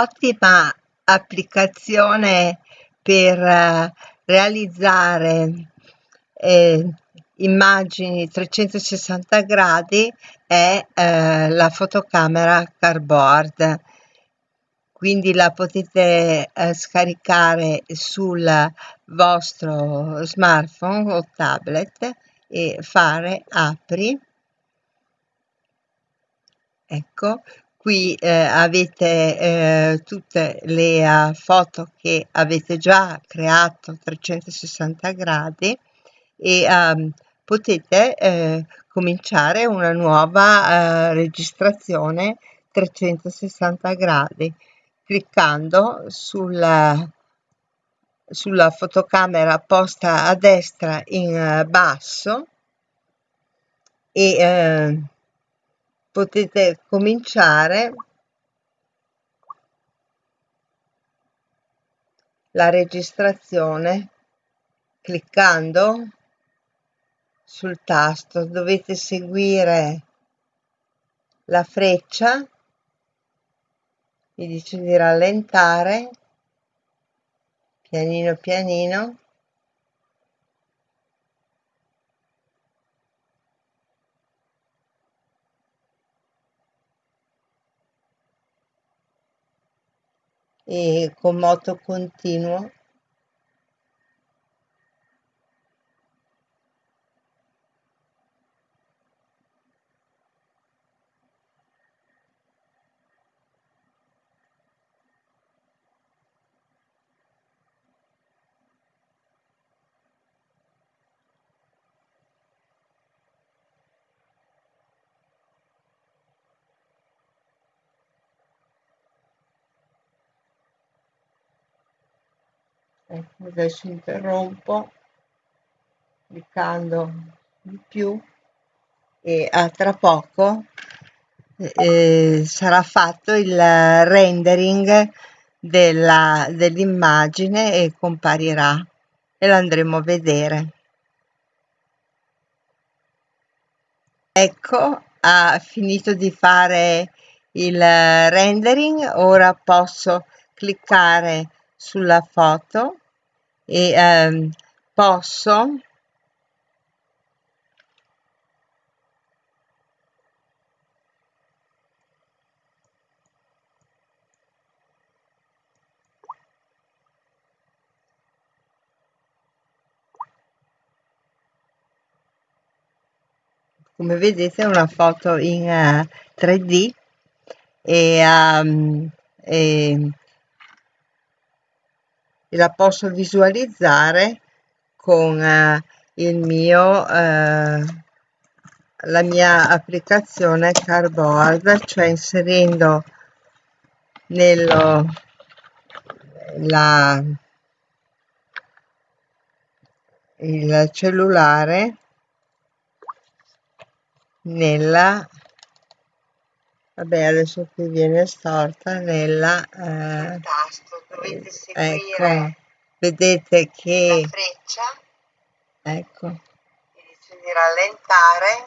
un'ottima applicazione per uh, realizzare eh, immagini 360 gradi è eh, la fotocamera cardboard. Quindi la potete eh, scaricare sul vostro smartphone o tablet e fare apri. Ecco qui eh, avete eh, tutte le uh, foto che avete già creato 360 gradi e um, potete eh, cominciare una nuova eh, registrazione 360 gradi cliccando sulla, sulla fotocamera posta a destra in eh, basso e eh, potete cominciare. La registrazione cliccando sul tasto. Dovete seguire la freccia. Mi dice di rallentare. Pianino pianino e con moto continuo ecco adesso interrompo cliccando di più e a tra poco eh, sarà fatto il rendering dell'immagine e comparirà e l'andremo a vedere. Ecco ha finito di fare il rendering ora posso cliccare sulla foto e ehm, posso come vedete è una foto in uh, 3D e, um, e e la posso visualizzare con eh, il mio eh, la mia applicazione cardboard cioè inserendo nello la il cellulare nella vabbè adesso qui viene storta nella eh, dovete seguire ecco, vedete che la freccia. Ecco. Dice di rallentare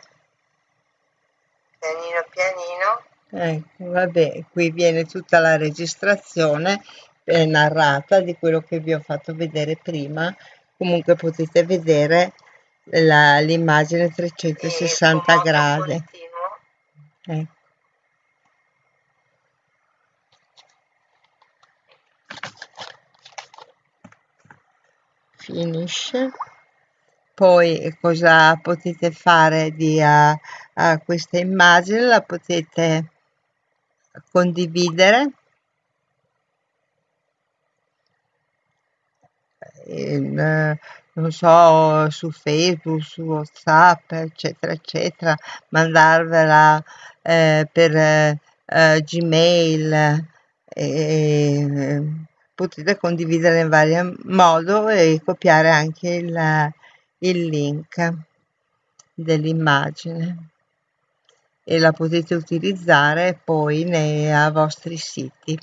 pianino pianino. Ecco vabbè qui viene tutta la registrazione eh, narrata di quello che vi ho fatto vedere prima. Comunque potete vedere l'immagine 360 gradi. ecco finisce. Poi cosa potete fare di a, a questa immagine? La potete condividere. In, non so su facebook su whatsapp eccetera eccetera. Mandarvela eh, per eh, gmail eh, potete condividere in vario modo e copiare anche il, il link dell'immagine. E la potete utilizzare poi nei vostri siti